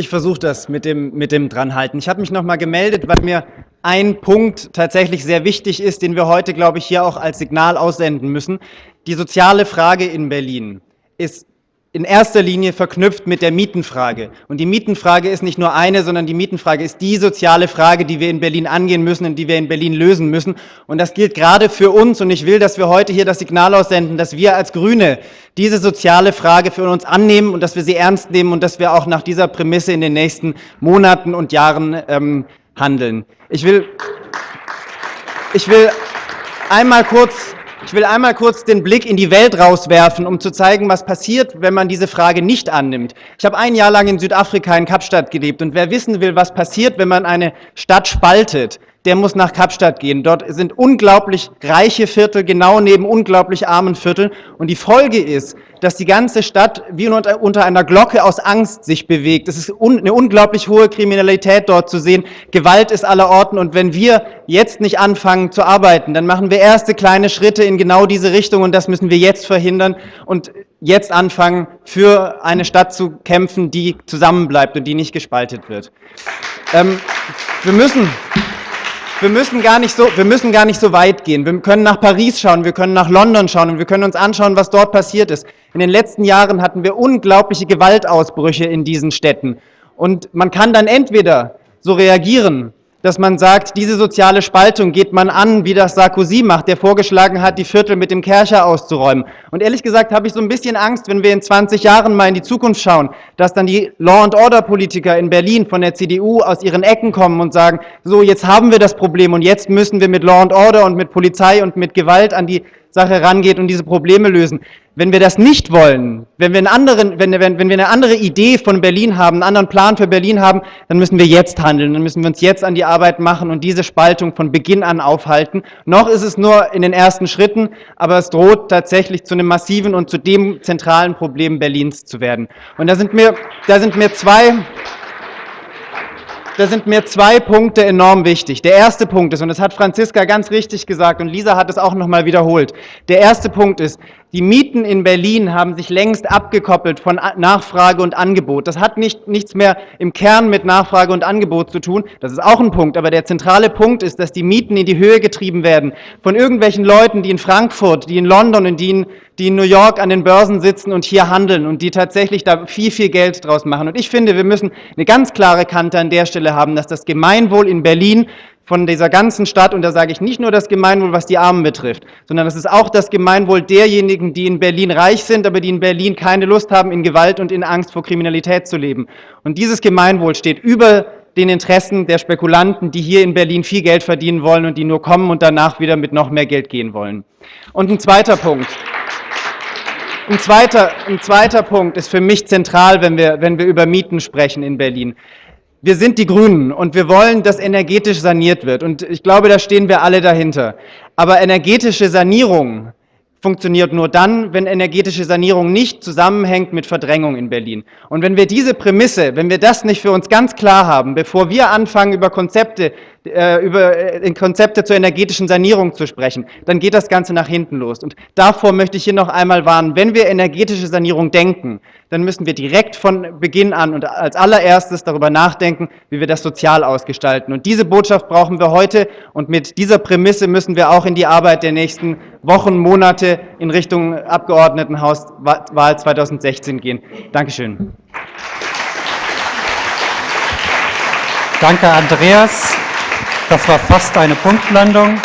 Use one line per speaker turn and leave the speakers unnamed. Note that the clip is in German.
Ich versuche das mit dem, mit dem Dranhalten. Ich habe mich noch mal gemeldet, weil mir ein Punkt tatsächlich sehr wichtig ist, den wir heute, glaube ich, hier auch als Signal aussenden müssen. Die soziale Frage in Berlin ist in erster Linie verknüpft mit der Mietenfrage. Und die Mietenfrage ist nicht nur eine, sondern die Mietenfrage ist die soziale Frage, die wir in Berlin angehen müssen und die wir in Berlin lösen müssen. Und das gilt gerade für uns. Und ich will, dass wir heute hier das Signal aussenden, dass wir als Grüne diese soziale Frage für uns annehmen und dass wir sie ernst nehmen und dass wir auch nach dieser Prämisse in den nächsten Monaten und Jahren ähm, handeln. Ich will, ich will einmal kurz ich will einmal kurz den Blick in die Welt rauswerfen, um zu zeigen, was passiert, wenn man diese Frage nicht annimmt. Ich habe ein Jahr lang in Südafrika in Kapstadt gelebt und wer wissen will, was passiert, wenn man eine Stadt spaltet, der muss nach Kapstadt gehen. Dort sind unglaublich reiche Viertel, genau neben unglaublich armen Vierteln. Und die Folge ist, dass die ganze Stadt wie unter einer Glocke aus Angst sich bewegt. Es ist eine unglaublich hohe Kriminalität dort zu sehen. Gewalt ist aller Orten. Und wenn wir jetzt nicht anfangen zu arbeiten, dann machen wir erste kleine Schritte in genau diese Richtung. Und das müssen wir jetzt verhindern und jetzt anfangen, für eine Stadt zu kämpfen, die zusammenbleibt und die nicht gespaltet wird. Ähm, wir müssen wir müssen, gar nicht so, wir müssen gar nicht so weit gehen. Wir können nach Paris schauen, wir können nach London schauen und wir können uns anschauen, was dort passiert ist. In den letzten Jahren hatten wir unglaubliche Gewaltausbrüche in diesen Städten. Und man kann dann entweder so reagieren, dass man sagt, diese soziale Spaltung geht man an, wie das Sarkozy macht, der vorgeschlagen hat, die Viertel mit dem Kercher auszuräumen. Und ehrlich gesagt habe ich so ein bisschen Angst, wenn wir in 20 Jahren mal in die Zukunft schauen, dass dann die Law-and-Order-Politiker in Berlin von der CDU aus ihren Ecken kommen und sagen, so, jetzt haben wir das Problem und jetzt müssen wir mit Law and Order und mit Polizei und mit Gewalt an die Sache rangeht und diese Probleme lösen. Wenn wir das nicht wollen, wenn wir, einen anderen, wenn, wenn, wenn wir eine andere Idee von Berlin haben, einen anderen Plan für Berlin haben, dann müssen wir jetzt handeln, dann müssen wir uns jetzt an die Arbeit machen und diese Spaltung von Beginn an aufhalten. Noch ist es nur in den ersten Schritten, aber es droht tatsächlich zu einem massiven und zu dem zentralen Problem Berlins zu werden. Und da sind mir, da sind mir zwei da sind mir zwei Punkte enorm wichtig. Der erste Punkt ist, und das hat Franziska ganz richtig gesagt und Lisa hat es auch nochmal wiederholt, der erste Punkt ist, die Mieten in Berlin haben sich längst abgekoppelt von Nachfrage und Angebot. Das hat nicht, nichts mehr im Kern mit Nachfrage und Angebot zu tun. Das ist auch ein Punkt. Aber der zentrale Punkt ist, dass die Mieten in die Höhe getrieben werden von irgendwelchen Leuten, die in Frankfurt, die in London und die in, die in New York an den Börsen sitzen und hier handeln und die tatsächlich da viel, viel Geld draus machen. Und ich finde, wir müssen eine ganz klare Kante an der Stelle haben, dass das Gemeinwohl in Berlin von dieser ganzen Stadt, und da sage ich nicht nur das Gemeinwohl, was die Armen betrifft, sondern das ist auch das Gemeinwohl derjenigen, die in Berlin reich sind, aber die in Berlin keine Lust haben, in Gewalt und in Angst vor Kriminalität zu leben. Und dieses Gemeinwohl steht über den Interessen der Spekulanten, die hier in Berlin viel Geld verdienen wollen und die nur kommen und danach wieder mit noch mehr Geld gehen wollen. Und ein zweiter Punkt. Ein zweiter, ein zweiter Punkt ist für mich zentral, wenn wir, wenn wir über Mieten sprechen in Berlin. Wir sind die Grünen und wir wollen, dass energetisch saniert wird. Und ich glaube, da stehen wir alle dahinter. Aber energetische Sanierung funktioniert nur dann, wenn energetische Sanierung nicht zusammenhängt mit Verdrängung in Berlin. Und wenn wir diese Prämisse, wenn wir das nicht für uns ganz klar haben, bevor wir anfangen, über Konzepte, äh, über äh, Konzepte zur energetischen Sanierung zu sprechen, dann geht das Ganze nach hinten los. Und davor möchte ich hier noch einmal warnen, wenn wir energetische Sanierung denken, dann müssen wir direkt von Beginn an und als allererstes darüber nachdenken, wie wir das sozial ausgestalten. Und diese Botschaft brauchen wir heute und mit dieser Prämisse müssen wir auch in die Arbeit der nächsten Wochen, Monate in Richtung Abgeordnetenhauswahl 2016 gehen. Dankeschön.
Danke, Andreas. Das war fast eine Punktlandung.